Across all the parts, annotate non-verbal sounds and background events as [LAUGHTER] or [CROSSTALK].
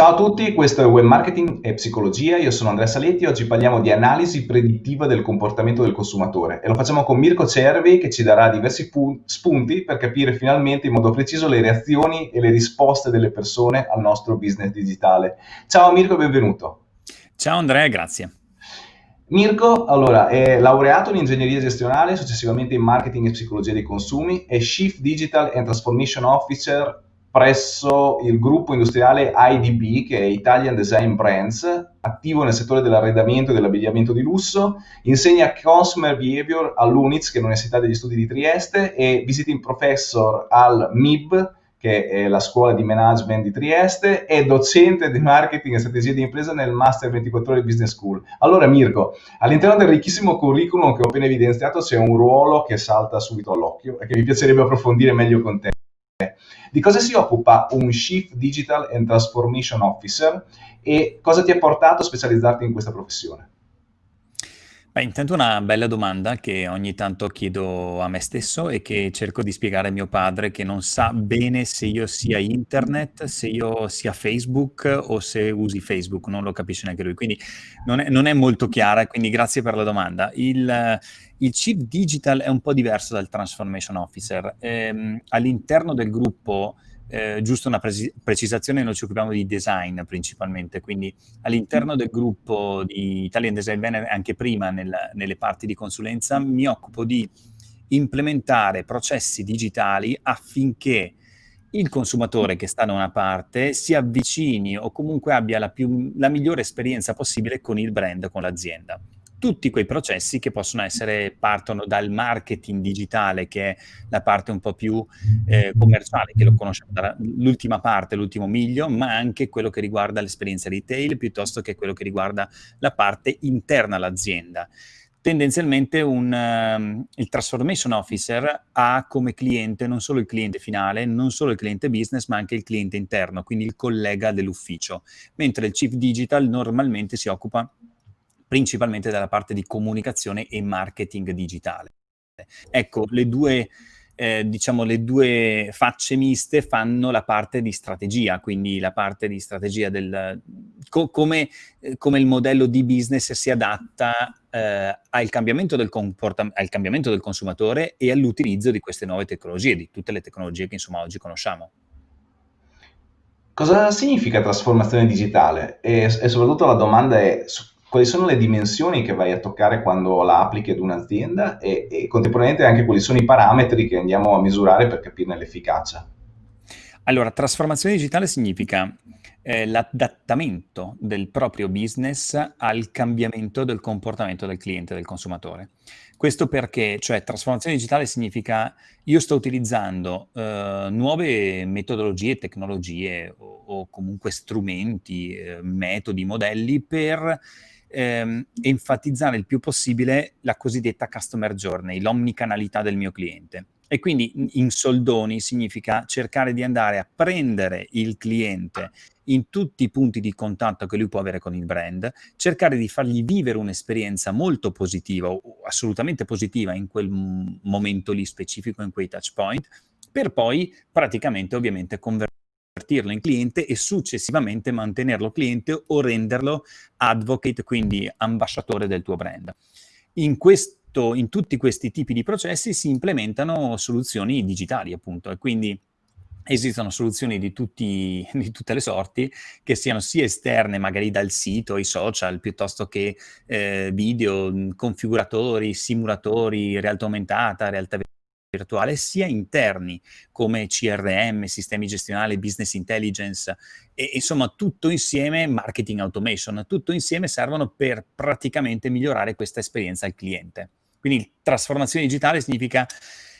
Ciao a tutti, questo è Web Marketing e Psicologia, io sono Andrea Saletti e oggi parliamo di analisi predittiva del comportamento del consumatore e lo facciamo con Mirko Cervi che ci darà diversi spunti per capire finalmente in modo preciso le reazioni e le risposte delle persone al nostro business digitale. Ciao Mirko e benvenuto. Ciao Andrea, grazie. Mirko, allora, è laureato in ingegneria gestionale, successivamente in marketing e psicologia dei consumi, è Chief Digital and Transformation Officer presso il gruppo industriale IDB, che è Italian Design Brands, attivo nel settore dell'arredamento e dell'abbigliamento di lusso, insegna Consumer Behavior all'UNIZ, che è l'Università degli Studi di Trieste, e visiting professor al MIB, che è la scuola di management di Trieste, e docente di marketing e strategie di impresa nel Master 24 ore Business School. Allora Mirko, all'interno del ricchissimo curriculum che ho appena evidenziato c'è un ruolo che salta subito all'occhio e che mi piacerebbe approfondire meglio con te. Di cosa si occupa un Chief Digital and Transformation Officer e cosa ti ha portato a specializzarti in questa professione? Beh, intanto una bella domanda che ogni tanto chiedo a me stesso e che cerco di spiegare a mio padre che non sa bene se io sia internet, se io sia Facebook o se usi Facebook, non lo capisce neanche lui, quindi non è, non è molto chiara, quindi grazie per la domanda. Il, il Chief Digital è un po' diverso dal Transformation Officer. Ehm, all'interno del gruppo, eh, giusto una pre precisazione, noi ci occupiamo di design principalmente, quindi all'interno del gruppo di Italian Design Banner, anche prima nel, nelle parti di consulenza, mi occupo di implementare processi digitali affinché il consumatore che sta da una parte si avvicini o comunque abbia la, più, la migliore esperienza possibile con il brand, con l'azienda tutti quei processi che possono essere, partono dal marketing digitale, che è la parte un po' più eh, commerciale, che lo conosciamo dall'ultima parte, l'ultimo miglio, ma anche quello che riguarda l'esperienza retail, piuttosto che quello che riguarda la parte interna all'azienda. Tendenzialmente un, um, il Transformation Officer ha come cliente non solo il cliente finale, non solo il cliente business, ma anche il cliente interno, quindi il collega dell'ufficio, mentre il Chief Digital normalmente si occupa principalmente dalla parte di comunicazione e marketing digitale. Ecco, le due, eh, diciamo, le due facce miste fanno la parte di strategia, quindi la parte di strategia del co come, eh, come, il modello di business si adatta eh, al, cambiamento del al cambiamento del consumatore e all'utilizzo di queste nuove tecnologie, di tutte le tecnologie che insomma oggi conosciamo. Cosa significa trasformazione digitale? E, e soprattutto la domanda è quali sono le dimensioni che vai a toccare quando la applichi ad un'azienda e, e contemporaneamente anche quali sono i parametri che andiamo a misurare per capirne l'efficacia. Allora, trasformazione digitale significa eh, l'adattamento del proprio business al cambiamento del comportamento del cliente, del consumatore. Questo perché, cioè, trasformazione digitale significa io sto utilizzando eh, nuove metodologie, tecnologie o, o comunque strumenti, eh, metodi, modelli per ehm, enfatizzare il più possibile la cosiddetta customer journey, l'omnicanalità del mio cliente. E quindi in soldoni significa cercare di andare a prendere il cliente in tutti i punti di contatto che lui può avere con il brand, cercare di fargli vivere un'esperienza molto positiva assolutamente positiva in quel momento lì specifico, in quei touch point, per poi praticamente ovviamente convertire convertirlo in cliente e successivamente mantenerlo cliente o renderlo advocate, quindi ambasciatore del tuo brand. In, questo, in tutti questi tipi di processi si implementano soluzioni digitali, appunto, e quindi esistono soluzioni di, tutti, [LAUGHS] di, tutte le sorti, che siano sia esterne, magari dal sito, i social, piuttosto che eh, video, configuratori, simulatori, realtà aumentata, realtà virtuale, sia interni come CRM, sistemi gestionali, business intelligence e insomma tutto insieme, marketing automation, tutto insieme servono per praticamente migliorare questa esperienza al cliente. Quindi trasformazione digitale significa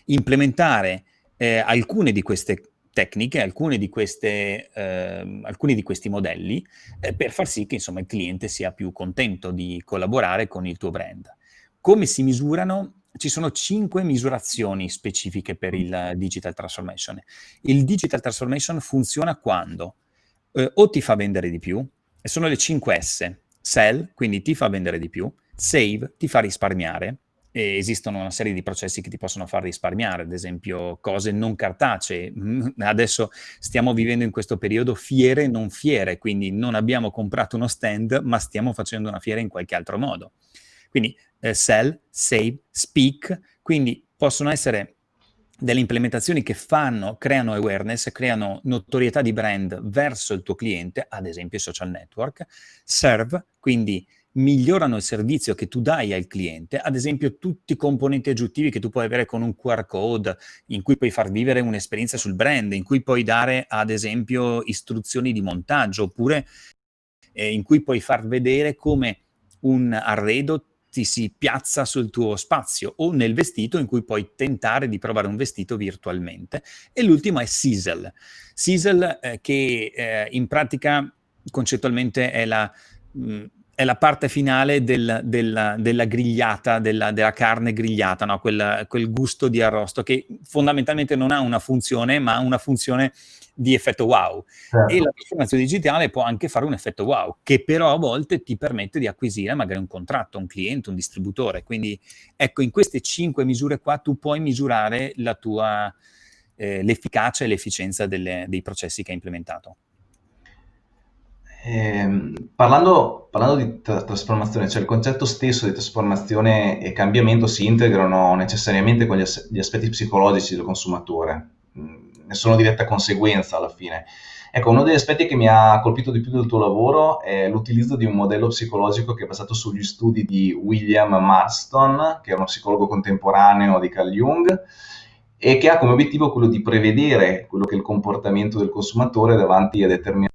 implementare eh, alcune di queste tecniche, alcune di queste, eh, alcuni di questi modelli eh, per far sì che insomma, il cliente sia più contento di collaborare con il tuo brand. Come si misurano? Ci sono cinque misurazioni specifiche per il digital transformation. Il digital transformation funziona quando eh, o ti fa vendere di più, e sono le 5 S, sell, quindi ti fa vendere di più, save, ti fa risparmiare, e esistono una serie di processi che ti possono far risparmiare, ad esempio cose non cartacee. Mm, adesso stiamo vivendo in questo periodo fiere non fiere, quindi non abbiamo comprato uno stand, ma stiamo facendo una fiera in qualche altro modo. Quindi eh, sell, save, speak, quindi possono essere delle implementazioni che fanno, creano awareness, creano notorietà di brand verso il tuo cliente, ad esempio i social network, serve, quindi migliorano il servizio che tu dai al cliente, ad esempio tutti i componenti aggiuntivi che tu puoi avere con un QR code, in cui puoi far vivere un'esperienza sul brand, in cui puoi dare ad esempio istruzioni di montaggio, oppure eh, in cui puoi far vedere come un arredo ti si piazza sul tuo spazio o nel vestito in cui puoi tentare di provare un vestito virtualmente. E l'ultimo è Sizzle. Sizzle eh, che eh, in pratica concettualmente è la... Mh, mm, è la parte finale del, del, della grigliata, della, della carne grigliata, no? quel, quel, gusto di arrosto che fondamentalmente non ha una funzione, ma ha una funzione di effetto wow. Certo. E la trasformazione digitale può anche fare un effetto wow, che però a volte ti permette di acquisire magari un contratto, un cliente, un distributore. Quindi ecco, in queste cinque misure qua tu puoi misurare la tua, eh, l'efficacia e l'efficienza dei processi che hai implementato. Eh, parlando, parlando, di tra trasformazione, cioè il concetto stesso di trasformazione e cambiamento si integrano necessariamente con gli, as gli aspetti psicologici del consumatore, ne sono diretta conseguenza alla fine. Ecco, uno degli aspetti che mi ha colpito di più del tuo lavoro è l'utilizzo di un modello psicologico che è basato sugli studi di William Marston, che è uno psicologo contemporaneo di Carl Jung, e che ha come obiettivo quello di prevedere quello che è il comportamento del consumatore davanti a determinati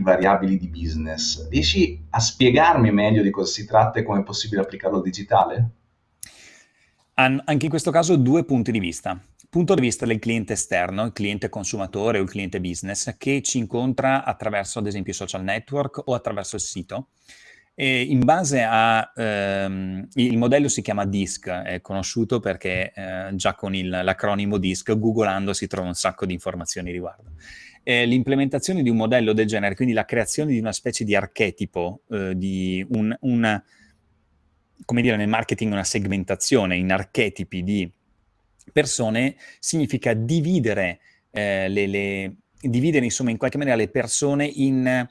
variabili di business. Riesci a spiegarmi meglio di cosa si tratta e come è possibile applicarlo al digitale? anche in questo caso due punti di vista. Punto di vista del cliente esterno, il cliente consumatore o il cliente business, che ci incontra attraverso ad esempio i social network o attraverso il sito. E in base a, ehm, il modello si chiama DISC, è conosciuto perché eh, già con l'acronimo DISC, googolando si trova un sacco di informazioni riguardo l'implementazione di un modello del genere, quindi la creazione di una specie di archetipo, eh, di un, una, come dire nel marketing una segmentazione in archetipi di persone, significa dividere, eh, le, le, dividere insomma in qualche maniera le persone in,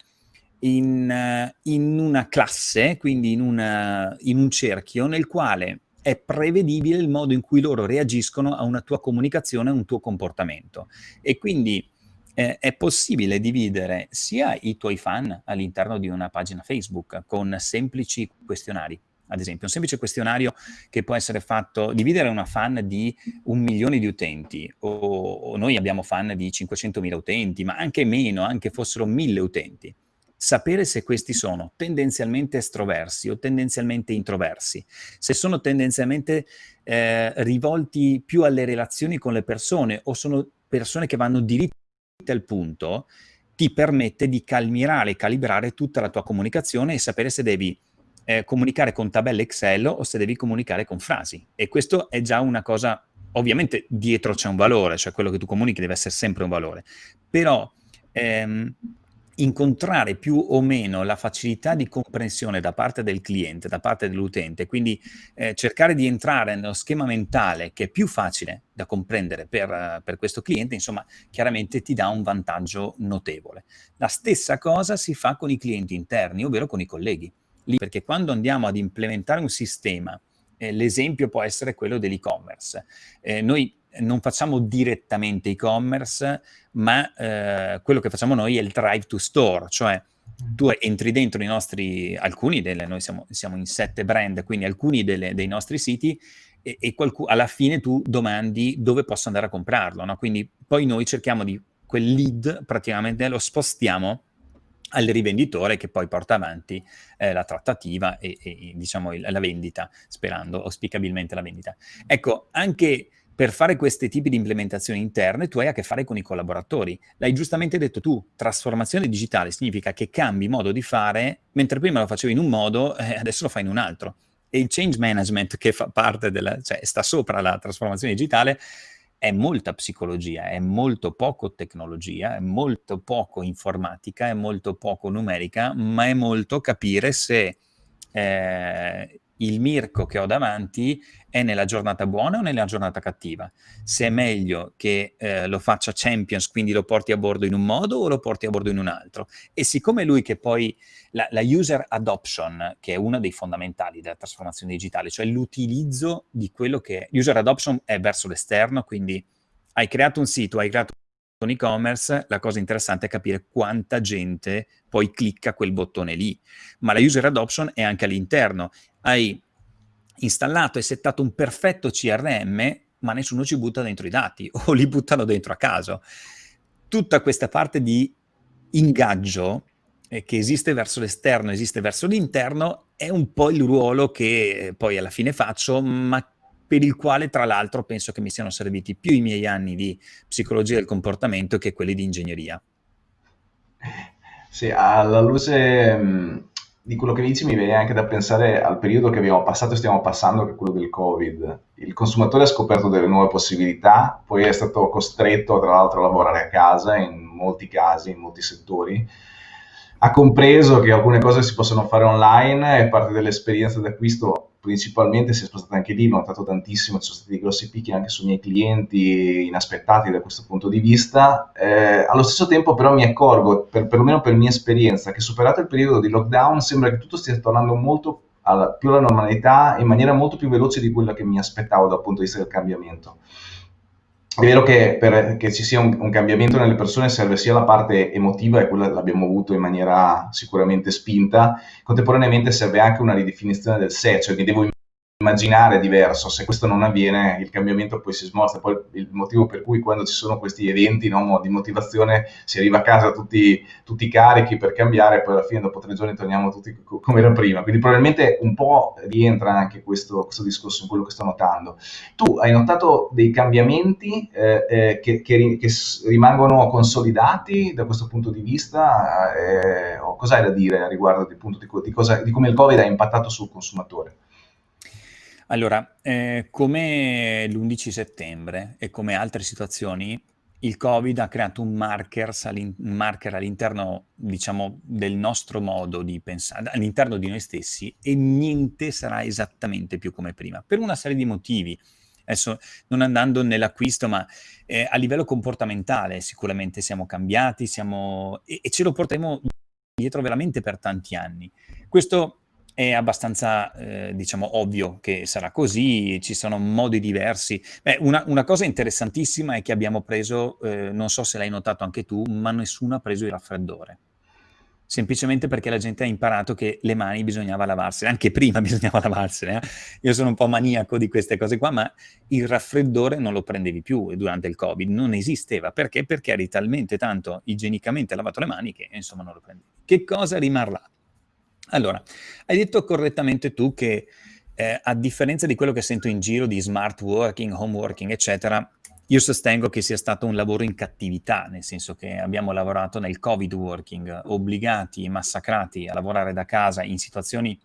in, in una classe, quindi in, una, in un cerchio nel quale è prevedibile il modo in cui loro reagiscono a una tua comunicazione, a un tuo comportamento. E quindi eh, è possibile dividere sia i tuoi fan all'interno di una pagina Facebook con semplici questionari, ad esempio, un semplice questionario che può essere fatto, dividere una fan di un milione di utenti, o, o noi abbiamo fan di 500.000 utenti, ma anche meno, anche fossero mille utenti. Sapere se questi sono tendenzialmente estroversi o tendenzialmente introversi, se sono tendenzialmente eh, rivolti più alle relazioni con le persone o sono persone che vanno diritte al punto ti permette di calmirare calibrare tutta la tua comunicazione e sapere se devi eh, comunicare con tabelle Excel o se devi comunicare con frasi. E questo è già una cosa, ovviamente dietro c'è un valore, cioè quello che tu comunichi deve essere sempre un valore, però ehm, incontrare più o meno la facilità di comprensione da parte del cliente, da parte dell'utente, quindi eh, cercare di entrare nello schema mentale che è più facile da comprendere per, per, questo cliente, insomma, chiaramente ti dà un vantaggio notevole. La stessa cosa si fa con i clienti interni, ovvero con i colleghi, Lì, perché quando andiamo ad implementare un sistema, eh, l'esempio può essere quello dell'e-commerce. Eh, noi non facciamo direttamente e-commerce, ma eh, quello che facciamo noi è il drive to store, cioè tu entri dentro i nostri, alcuni delle, noi siamo, siamo in sette brand, quindi alcuni delle, dei nostri siti e, e alla fine tu domandi dove posso andare a comprarlo, no? Quindi poi noi cerchiamo di, quel lead praticamente lo spostiamo al rivenditore che poi porta avanti eh, la trattativa e, e diciamo il, la vendita, sperando auspicabilmente la vendita. Ecco, anche per fare questi tipi di implementazioni interne tu hai a che fare con i collaboratori. L'hai giustamente detto tu, trasformazione digitale significa che cambi modo di fare, mentre prima lo facevi in un modo, eh, adesso lo fai in un altro. E il change management che fa parte della, cioè sta sopra la trasformazione digitale, è molta psicologia, è molto poco tecnologia, è molto poco informatica, è molto poco numerica, ma è molto capire se eh, il Mirko che ho davanti è nella giornata buona o nella giornata cattiva. Se è meglio che eh, lo faccia Champions, quindi lo porti a bordo in un modo o lo porti a bordo in un altro. E siccome lui che poi la, la user adoption, che è uno dei fondamentali della trasformazione digitale, cioè l'utilizzo di quello che è. User adoption è verso l'esterno, quindi hai creato un sito, hai creato un e-commerce, la cosa interessante è capire quanta gente poi clicca quel bottone lì. Ma la user adoption è anche all'interno. Hai installato e settato un perfetto CRM, ma nessuno ci butta dentro i dati [LAUGHS] o li buttano dentro a caso. Tutta questa parte di ingaggio eh, che esiste verso l'esterno, esiste verso l'interno, è un po' il ruolo che poi alla fine faccio, ma per il quale tra l'altro penso che mi siano serviti più i miei anni di psicologia del comportamento che quelli di ingegneria. Sì, alla luce mh, di quello che dici mi viene anche da pensare al periodo che abbiamo passato e stiamo passando, che è quello del Covid. Il consumatore ha scoperto delle nuove possibilità, poi è stato costretto tra l'altro a lavorare a casa in molti casi, in molti settori, ha compreso che alcune cose si possono fare online e parte dell'esperienza d'acquisto principalmente si è spostata anche lì, ho notato tantissimo, ci sono stati grossi picchi anche sui miei clienti inaspettati da questo punto di vista. Eh, allo stesso tempo però mi accorgo, per, perlomeno per mia esperienza, che superato il periodo di lockdown sembra che tutto stia tornando molto alla, più alla normalità in maniera molto più veloce di quella che mi aspettavo dal punto di vista del cambiamento. È vero che per che ci sia un, un, cambiamento nelle persone serve sia la parte emotiva, e quella l'abbiamo avuto in maniera sicuramente spinta, contemporaneamente serve anche una ridefinizione del sé, cioè mi devo immaginare diverso, se questo non avviene il cambiamento poi si smorza, poi il motivo per cui quando ci sono questi eventi no, di motivazione si arriva a casa tutti, tutti carichi per cambiare, poi alla fine dopo tre giorni torniamo tutti come era prima, quindi probabilmente un po' rientra anche questo, questo discorso in quello che sto notando. Tu hai notato dei cambiamenti eh, eh, che, che, che, rimangono consolidati da questo punto di vista eh, cosa hai da dire a riguardo di, di, di, cosa, di come il Covid ha impattato sul consumatore? Allora, eh, come l'11 settembre e come altre situazioni, il Covid ha creato un, un marker all'interno, diciamo, del nostro modo di pensare, all'interno di noi stessi e niente sarà esattamente più come prima, per una serie di motivi. Adesso non andando nell'acquisto, ma eh, a livello comportamentale sicuramente siamo cambiati siamo, e, e ce lo porteremo dietro veramente per tanti anni. Questo è abbastanza, eh, diciamo, ovvio che sarà così, ci sono modi diversi. Beh, una, una cosa interessantissima è che abbiamo preso, eh, non so se l'hai notato anche tu, ma nessuno ha preso il raffreddore. Semplicemente perché la gente ha imparato che le mani bisognava lavarsene, anche prima [LAUGHS] bisognava lavarsene. Eh? Io sono un po' maniaco di queste cose qua, ma il raffreddore non lo prendevi più durante il Covid, non esisteva. Perché? Perché eri talmente tanto igienicamente lavato le mani che insomma non lo prendevi. Che cosa rimarrà? Allora, hai detto correttamente tu che eh, a differenza di quello che sento in giro di smart working, home working, eccetera, io sostengo che sia stato un lavoro in cattività, nel senso che abbiamo lavorato nel covid working, obbligati, massacrati a lavorare da casa in situazioni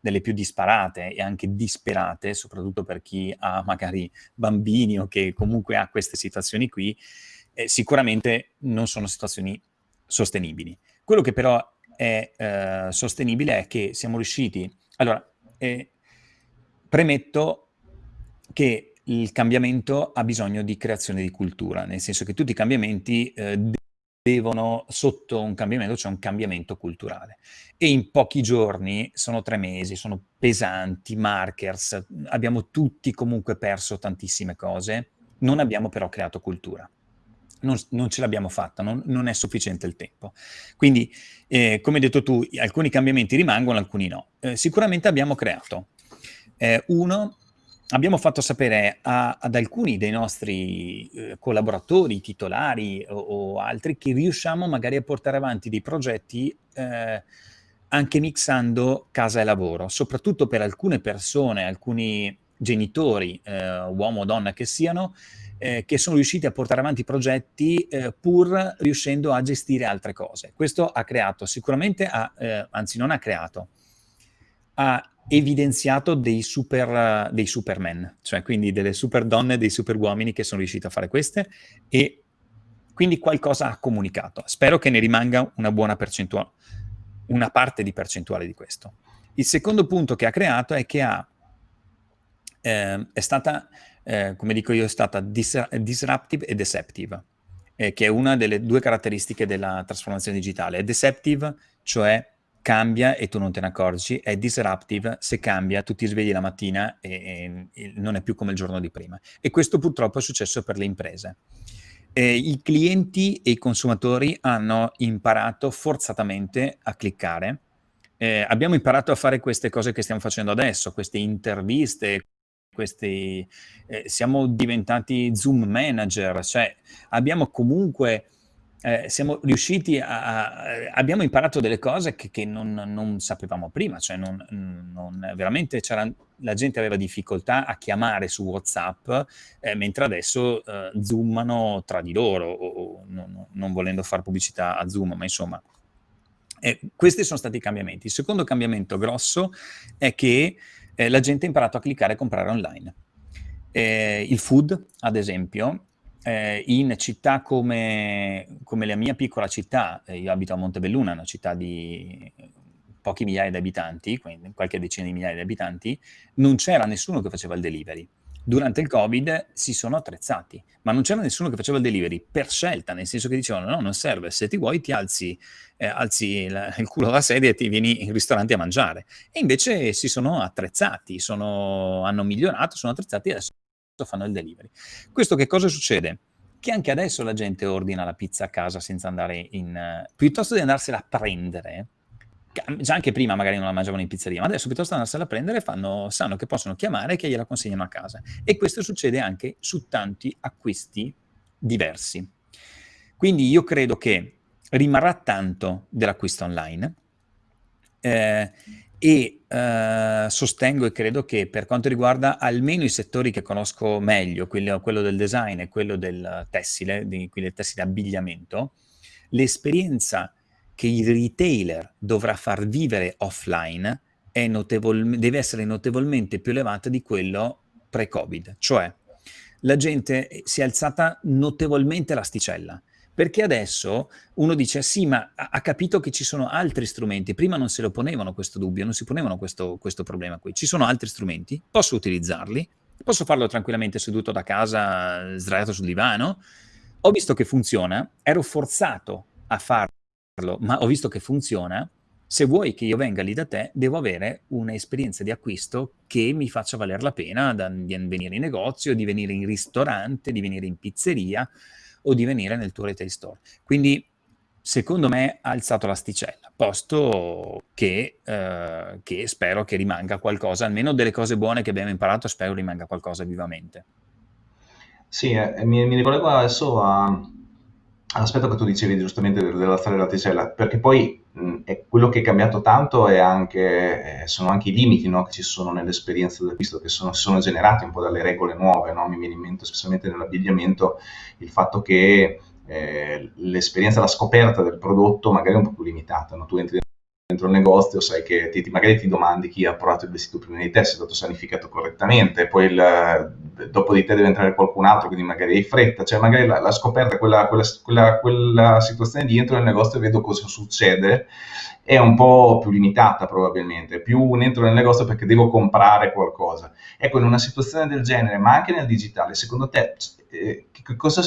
delle più disparate e anche disperate, soprattutto per chi ha magari bambini o che comunque ha queste situazioni qui, eh, sicuramente non sono situazioni sostenibili. Quello che però è eh, sostenibile è che siamo riusciti... Allora, eh, premetto che il cambiamento ha bisogno di creazione di cultura, nel senso che tutti i cambiamenti eh, devono, sotto un cambiamento c'è un cambiamento culturale. E in pochi giorni, sono tre mesi, sono pesanti, markers, abbiamo tutti comunque perso tantissime cose, non abbiamo però creato cultura non, non ce l'abbiamo fatta, non, non, è sufficiente il tempo. Quindi, eh, come hai detto tu, alcuni cambiamenti rimangono, alcuni no. Eh, sicuramente abbiamo creato. Eh, uno, abbiamo fatto sapere a, ad alcuni dei nostri eh, collaboratori, titolari o, o, altri, che riusciamo magari a portare avanti dei progetti eh, anche mixando casa e lavoro, soprattutto per alcune persone, alcuni genitori, eh, uomo o donna che siano, eh, che sono riusciti a portare avanti progetti eh, pur riuscendo a gestire altre cose. Questo ha creato sicuramente, ha, eh, anzi non ha creato, ha evidenziato dei, super, dei supermen, cioè quindi delle super donne, dei super uomini che sono riusciti a fare queste e quindi qualcosa ha comunicato. Spero che ne rimanga una buona percentuale, una parte di percentuale di questo. Il secondo punto che ha creato è che ha, eh, è stata, eh, come dico io, è stata dis disruptive e deceptive, eh, che è una delle due caratteristiche della trasformazione digitale. È deceptive, cioè cambia e tu non te ne accorgi, è disruptive, se cambia tu ti svegli la mattina e, e non è più come il giorno di prima. E questo purtroppo è successo per le imprese. Eh, I clienti e i consumatori hanno imparato forzatamente a cliccare. Eh, abbiamo imparato a fare queste cose che stiamo facendo adesso, queste interviste, questi, eh, siamo diventati Zoom manager, cioè abbiamo comunque eh, siamo riusciti a, a, abbiamo imparato delle cose che, che non, non, sapevamo prima, cioè non, non, veramente la gente aveva difficoltà a chiamare su WhatsApp, eh, mentre adesso eh, zoomano tra di loro, o, o, non, non volendo fare pubblicità a Zoom, ma insomma, eh, questi sono stati i cambiamenti. Il secondo cambiamento grosso è che eh, la gente ha imparato a cliccare e comprare online. Eh, il food, ad esempio, eh, in città come, come, la mia piccola città, eh, io abito a Montebelluna, una città di pochi migliaia di abitanti, quindi qualche decina di migliaia di abitanti, non c'era nessuno che faceva il delivery. Durante il Covid si sono attrezzati, ma non c'era nessuno che faceva il delivery per scelta, nel senso che dicevano no, non serve, se ti vuoi ti alzi, eh, alzi il, il culo dalla sedia e ti vieni in ristorante a mangiare. E invece si sono attrezzati, sono, hanno migliorato, sono attrezzati e adesso fanno il delivery. Questo che cosa succede? Che anche adesso la gente ordina la pizza a casa senza andare in... Piuttosto di andarsela a prendere, già anche prima magari non la mangiavano in pizzeria, ma adesso piuttosto andarsela a prendere fanno, sanno che possono chiamare e che gliela consegnano a casa. E questo succede anche su tanti acquisti diversi. Quindi io credo che rimarrà tanto dell'acquisto online eh, e eh, sostengo e credo che per quanto riguarda almeno i settori che conosco meglio, quello, quello del design e quello del tessile, di, quindi del tessile abbigliamento, l'esperienza che il retailer dovrà far vivere offline deve essere notevolmente più elevata di quello pre-Covid. Cioè, la gente si è alzata notevolmente l'asticella. Perché adesso uno dice sì ma ha capito che ci sono altri strumenti, prima non se lo ponevano questo dubbio, non si ponevano questo, questo problema qui, ci sono altri strumenti, posso utilizzarli, posso farlo tranquillamente seduto da casa, sdraiato sul divano, ho visto che funziona, ero forzato a farlo, ma ho visto che funziona, se vuoi che io venga lì da te, devo avere un'esperienza di acquisto che mi faccia valere la pena di venire in negozio, di venire in ristorante, di venire in pizzeria, o di venire nel tuo retail store. Quindi secondo me ha alzato l'asticella, posto che, eh, che, spero che rimanga qualcosa, almeno delle cose buone che abbiamo imparato, spero rimanga qualcosa vivamente. Sì, eh, mi, mi ricollego adesso a, all'aspetto che tu dicevi giustamente dell'alzare l'asticella, perché poi mh, quello che è cambiato tanto anche, eh, sono anche i limiti no, che ci sono nell'esperienza dell'acquisto, che sono, sono, generati un po' dalle regole nuove, no? mi viene in mente specialmente nell'abbigliamento il fatto che eh, l'esperienza, la scoperta del prodotto magari è un po' più limitata, no? tu entri dentro il negozio sai che ti, magari ti domandi chi ha provato il vestito prima di te, se è stato sanificato correttamente, poi il, dopo di te deve entrare qualcun altro, quindi magari hai fretta, cioè magari la, la scoperta, quella, quella, quella, quella, situazione di entro nel negozio e vedo cosa succede, è un po' più limitata probabilmente, più entro nel negozio perché devo comprare qualcosa. Ecco, in una situazione del genere, ma anche nel digitale, secondo te eh, cosa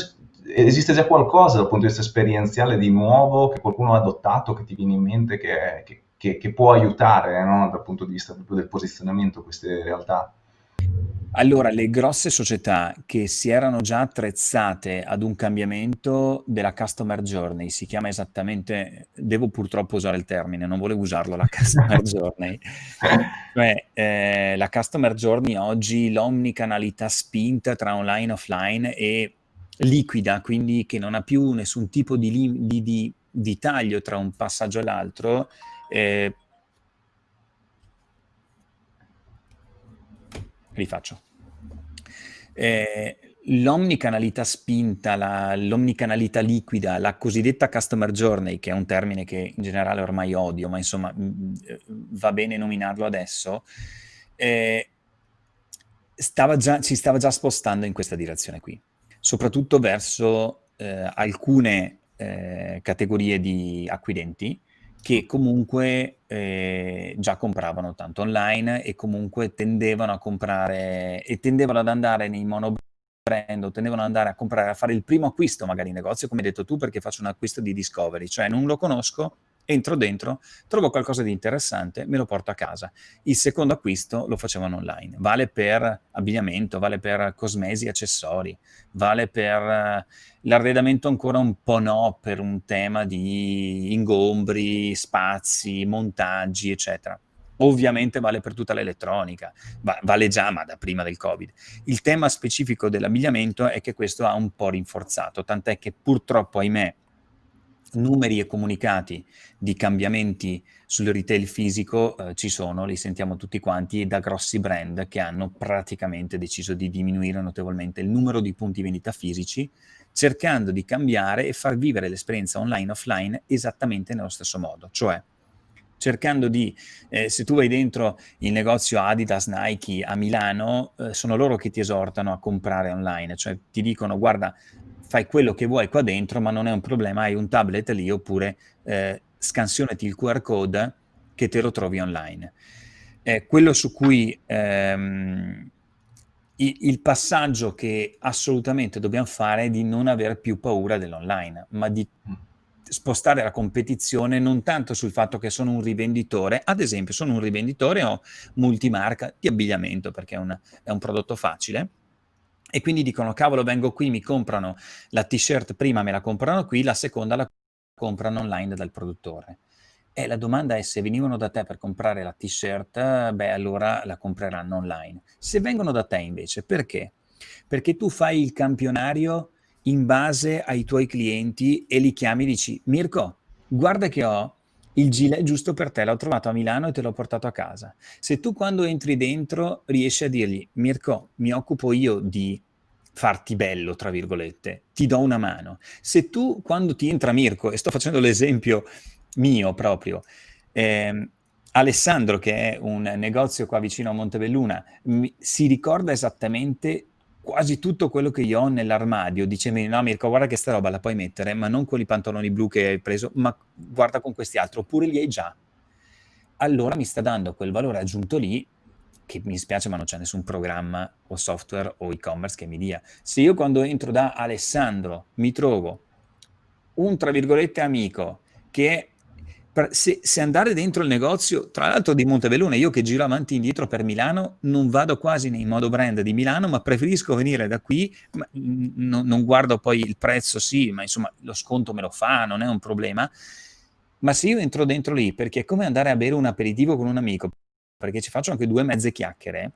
esiste già qualcosa dal punto di vista esperienziale di nuovo che qualcuno ha adottato, che ti viene in mente, che, che, che, che può aiutare no? dal punto di vista proprio del posizionamento queste realtà? Allora, le grosse società che si erano già attrezzate ad un cambiamento della customer journey, si chiama esattamente, devo purtroppo usare il termine, non volevo usarlo, la customer [LAUGHS] journey. Cioè, eh, la customer journey oggi, l'omnicanalità spinta tra online e offline è liquida, quindi che non ha più nessun tipo di, di, di, di taglio tra un passaggio e l'altro, eh, rifaccio. Eh, l'omnicanalità spinta, l'omnicanalità liquida, la cosiddetta customer journey, che è un termine che in generale ormai odio, ma insomma va bene nominarlo adesso, eh, stava già, ci stava già spostando in questa direzione qui, soprattutto verso eh, alcune eh, categorie di acquirenti che comunque eh, già compravano tanto online e comunque tendevano a comprare e tendevano ad andare nei monobrand o tendevano ad andare a comprare, a fare il primo acquisto magari in negozio, come hai detto tu, perché faccio un acquisto di discovery, cioè non lo conosco, entro dentro, trovo qualcosa di interessante, me lo porto a casa. Il secondo acquisto lo facevano online. Vale per abbigliamento, vale per cosmesi, accessori, vale per uh, l'arredamento ancora un po' no, per un tema di ingombri, spazi, montaggi, eccetera. Ovviamente vale per tutta l'elettronica, va vale già, ma da prima del Covid. Il tema specifico dell'abbigliamento è che questo ha un po' rinforzato, tant'è che purtroppo, ahimè, numeri e comunicati di cambiamenti sul retail fisico eh, ci sono, li sentiamo tutti quanti, da grossi brand che hanno praticamente deciso di diminuire notevolmente il numero di punti vendita fisici, cercando di cambiare e far vivere l'esperienza online offline esattamente nello stesso modo, cioè cercando di, eh, se tu vai dentro il negozio Adidas, Nike a Milano, eh, sono loro che ti esortano a comprare online, cioè ti dicono guarda fai quello che vuoi qua dentro, ma non è un problema, hai un tablet lì oppure eh, scansionati il QR code che te lo trovi online. Eh, quello su cui ehm, il, passaggio che assolutamente dobbiamo fare è di non avere più paura dell'online, ma di spostare la competizione non tanto sul fatto che sono un rivenditore, ad esempio sono un rivenditore o multimarca di abbigliamento perché è un, è un prodotto facile, e quindi dicono cavolo vengo qui, mi comprano la t-shirt, prima me la comprano qui, la seconda la comprano online dal produttore. E la domanda è se venivano da te per comprare la t-shirt, beh allora la compreranno online. Se vengono da te invece, perché? Perché tu fai il campionario in base ai tuoi clienti e li chiami e dici Mirko, guarda che ho il gilet giusto per te, l'ho trovato a Milano e te l'ho portato a casa. Se tu quando entri dentro riesci a dirgli Mirko, mi occupo io di farti bello, tra virgolette, ti do una mano. Se tu, quando ti entra Mirko, e sto facendo l'esempio mio proprio, eh, Alessandro, che è un negozio qua vicino a Montebelluna, mi, si ricorda esattamente quasi tutto quello che io ho nell'armadio, dicemi no Mirko guarda che sta roba la puoi mettere, ma non con i pantaloni blu che hai preso, ma guarda con questi altri, oppure li hai già. Allora mi sta dando quel valore aggiunto lì che mi spiace ma non c'è nessun programma o software o e-commerce che mi dia. Se io quando entro da Alessandro mi trovo un tra virgolette amico che se, se, andare dentro il negozio, tra l'altro di Montebelluna, io che giro avanti e indietro per Milano, non vado quasi nei modo brand di Milano, ma preferisco venire da qui, ma, no, non guardo poi il prezzo, sì, ma insomma lo sconto me lo fa, non è un problema, ma se io entro dentro lì, perché è come andare a bere un aperitivo con un amico, perché ci faccio anche due mezze chiacchiere,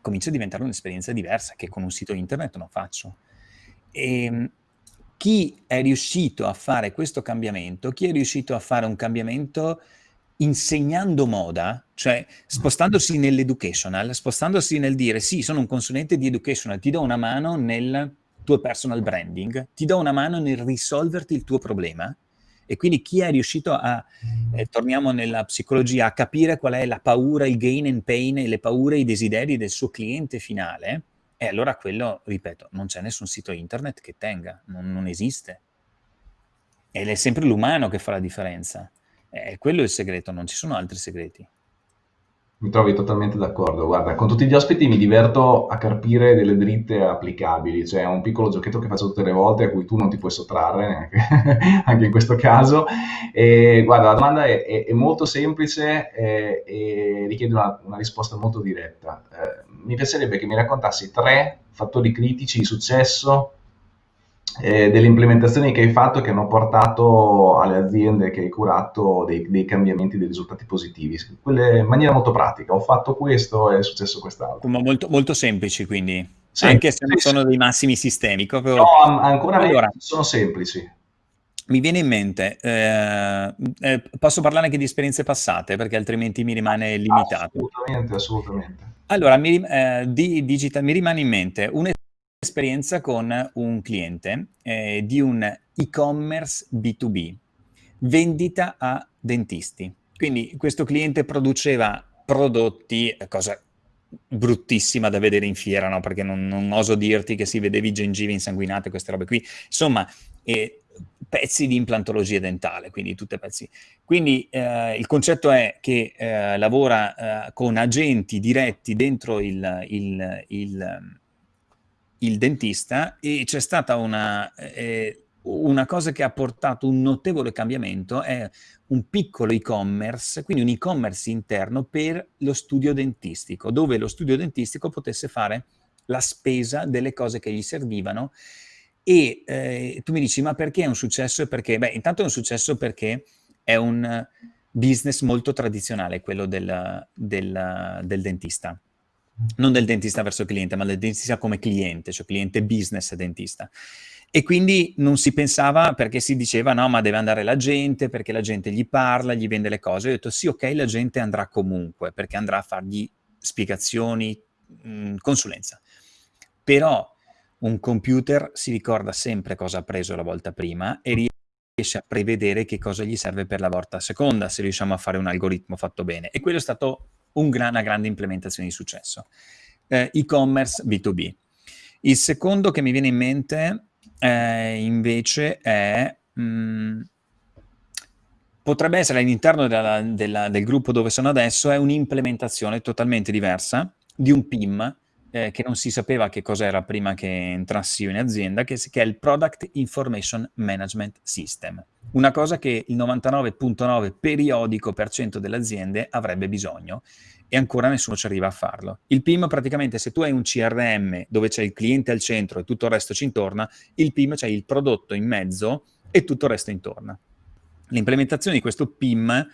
comincia a diventare un'esperienza diversa che con un sito internet non faccio. E ehm, chi è riuscito a fare questo cambiamento, chi è riuscito a fare un cambiamento insegnando moda, cioè spostandosi nell'educational, spostandosi nel dire sì, sono un consulente di educational, ti do una mano nel tuo personal branding, ti do una mano nel risolverti il tuo problema, e quindi chi è riuscito a, eh, torniamo nella psicologia, a capire qual è la paura, il gain and pain, le paure i desideri del suo cliente finale, e allora quello, ripeto, non c'è nessun sito internet che tenga, non, non esiste. Ed è sempre l'umano che fa la differenza. E quello è il segreto, non ci sono altri segreti. Mi trovi totalmente d'accordo. Guarda, con tutti gli ospiti mi diverto a carpire delle dritte applicabili, cioè è un piccolo giochetto che faccio tutte le volte a cui tu non ti puoi sottrarre, [LAUGHS] anche in questo caso. E, guarda, la domanda è, è, è molto semplice e, e richiede una, una, risposta molto diretta. Eh, mi piacerebbe che mi raccontassi tre fattori critici di successo eh, delle implementazioni che hai fatto che hanno portato alle aziende che hai curato dei, dei, cambiamenti, dei risultati positivi, Quelle in maniera molto pratica. Ho fatto questo e è successo quest'altro. Molto, molto semplici quindi, sì, anche se non sì, sono sì. dei massimi sistemi. Proprio... No, ancora allora, sono semplici. Mi viene in mente, eh, eh, posso parlare anche di esperienze passate perché altrimenti mi rimane limitato. Assolutamente, assolutamente. Allora, mi, eh, di digital, mi rimane in mente un esperienza con un cliente eh, di un e-commerce B2B, vendita a dentisti. Quindi questo cliente produceva prodotti, cosa bruttissima da vedere in fiera, no? perché non, non, oso dirti che si vedevi gengive insanguinate, queste robe qui. Insomma, eh, pezzi di implantologia dentale, quindi tutti pezzi. Quindi eh, il concetto è che eh, lavora eh, con agenti diretti dentro il, il, il, il dentista e c'è stata una, eh, una cosa che ha portato un notevole cambiamento, è un piccolo e-commerce, quindi un e-commerce interno per lo studio dentistico, dove lo studio dentistico potesse fare la spesa delle cose che gli servivano e eh, tu mi dici, ma perché è un successo? Perché, beh, intanto è un successo perché è un business molto tradizionale, quello del, del, del dentista. Non del dentista verso cliente, ma del dentista come cliente, cioè cliente business dentista. E quindi non si pensava, perché si diceva, no, ma deve andare la gente, perché la gente gli parla, gli vende le cose. Io ho detto, sì, ok, la gente andrà comunque, perché andrà a fargli spiegazioni, mh, consulenza. Però un computer si ricorda sempre cosa ha preso la volta prima e riesce a prevedere che cosa gli serve per la volta seconda, se riusciamo a fare un algoritmo fatto bene. E quello è stato un gran, una grande implementazione di successo. Eh, E-commerce B2B. Il secondo che mi viene in mente eh, invece è... Mh, mm, potrebbe essere all'interno del gruppo dove sono adesso, è un'implementazione totalmente diversa di un PIM eh, che non si sapeva che cos'era prima che entrassi io in azienda, che, che, è il Product Information Management System. Una cosa che il 99.9 periodico per cento delle aziende avrebbe bisogno e ancora nessuno ci arriva a farlo. Il PIM praticamente se tu hai un CRM dove c'è il cliente al centro e tutto il resto ci intorna, il PIM c'è il prodotto in mezzo e tutto il resto intorno. L'implementazione di questo PIM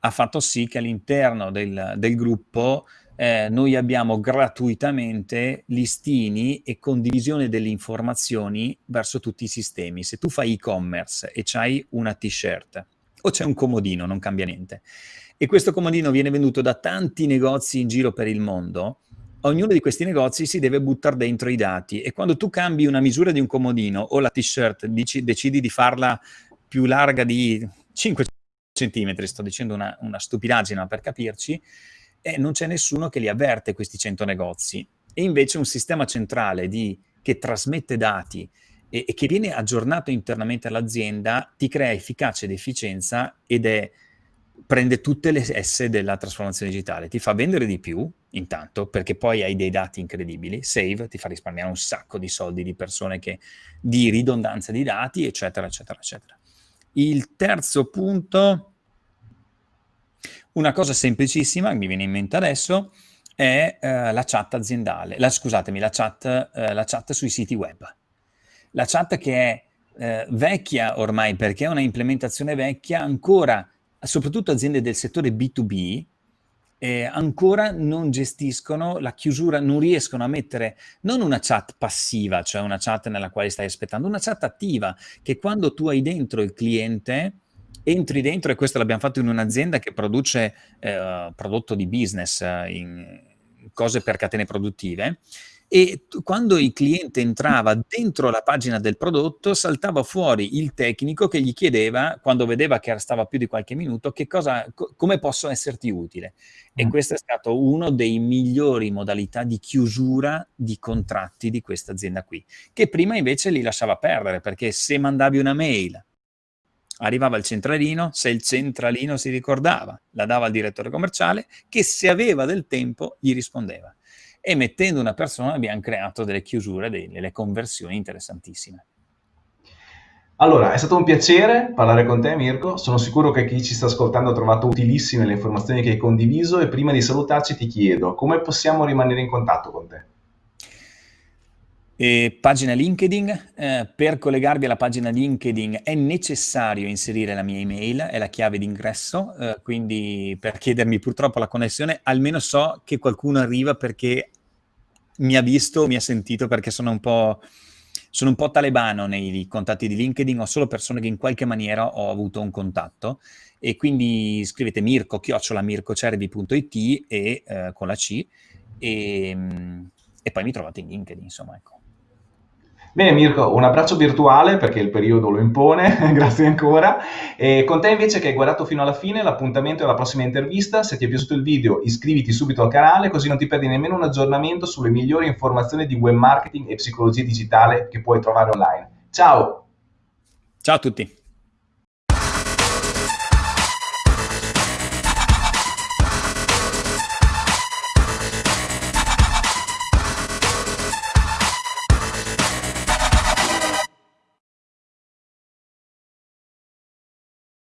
ha fatto sì che all'interno del, del gruppo eh, noi abbiamo gratuitamente listini e condivisione delle informazioni verso tutti i sistemi. Se tu fai e-commerce e c'hai una t-shirt o c'è un comodino, non cambia niente, e questo comodino viene venduto da tanti negozi in giro per il mondo, ognuno di questi negozi si deve buttare dentro i dati. E quando tu cambi una misura di un comodino o la t-shirt decidi di farla più larga di 5 centimetri, sto dicendo una, una stupidaggine per capirci, e non c'è nessuno che li avverte questi 100 negozi. E invece un sistema centrale di, che trasmette dati e, e che viene aggiornato internamente all'azienda ti crea efficacia ed efficienza ed è prende tutte le S della trasformazione digitale, ti fa vendere di più, intanto, perché poi hai dei dati incredibili, save, ti fa risparmiare un sacco di soldi di persone che, di ridondanza di dati, eccetera, eccetera, eccetera. Il terzo punto una cosa semplicissima mi viene in mente adesso è eh, la chat aziendale, la, scusatemi, la chat, eh, la chat, sui siti web. La chat che è eh, vecchia ormai perché è una implementazione vecchia, ancora, soprattutto aziende del settore B2B, eh, ancora non gestiscono la chiusura, non riescono a mettere non una chat passiva, cioè una chat nella quale stai aspettando, una chat attiva, che quando tu hai dentro il cliente entri dentro, e questo l'abbiamo fatto in un'azienda che produce eh, prodotto di business, eh, in cose per catene produttive, e quando il cliente entrava dentro la pagina del prodotto saltava fuori il tecnico che gli chiedeva, quando vedeva che stava più di qualche minuto, che cosa, co come posso esserti utile. E mm. questo è stato uno dei migliori modalità di chiusura di contratti di questa azienda qui, che prima invece li lasciava perdere, perché se mandavi una mail arrivava il centralino, se il centralino si ricordava, la dava al direttore commerciale, che se aveva del tempo gli rispondeva. E mettendo una persona abbiamo creato delle chiusure, delle conversioni interessantissime. Allora, è stato un piacere parlare con te Mirko, sono sicuro che chi ci sta ascoltando ha trovato utilissime le informazioni che hai condiviso e prima di salutarci ti chiedo come possiamo rimanere in contatto con te? E pagina LinkedIn, eh, per collegarvi alla pagina LinkedIn è necessario inserire la mia email, è la chiave d'ingresso, eh, quindi per chiedermi purtroppo la connessione, almeno so che qualcuno arriva perché mi ha visto, mi ha sentito, perché sono un po', sono un po talebano nei contatti di LinkedIn, ho solo persone che in qualche maniera ho avuto un contatto e quindi scrivete chiocciola mircocervi.it e eh, con la C e, e poi mi trovate in LinkedIn, insomma, ecco. Bene Mirko, un abbraccio virtuale perché il periodo lo impone, [LAUGHS] grazie ancora. E con te invece che hai guardato fino alla fine, l'appuntamento è alla prossima intervista. Se ti è piaciuto il video iscriviti subito al canale così non ti perdi nemmeno un aggiornamento sulle migliori informazioni di web marketing e psicologia digitale che puoi trovare online. Ciao! Ciao a tutti.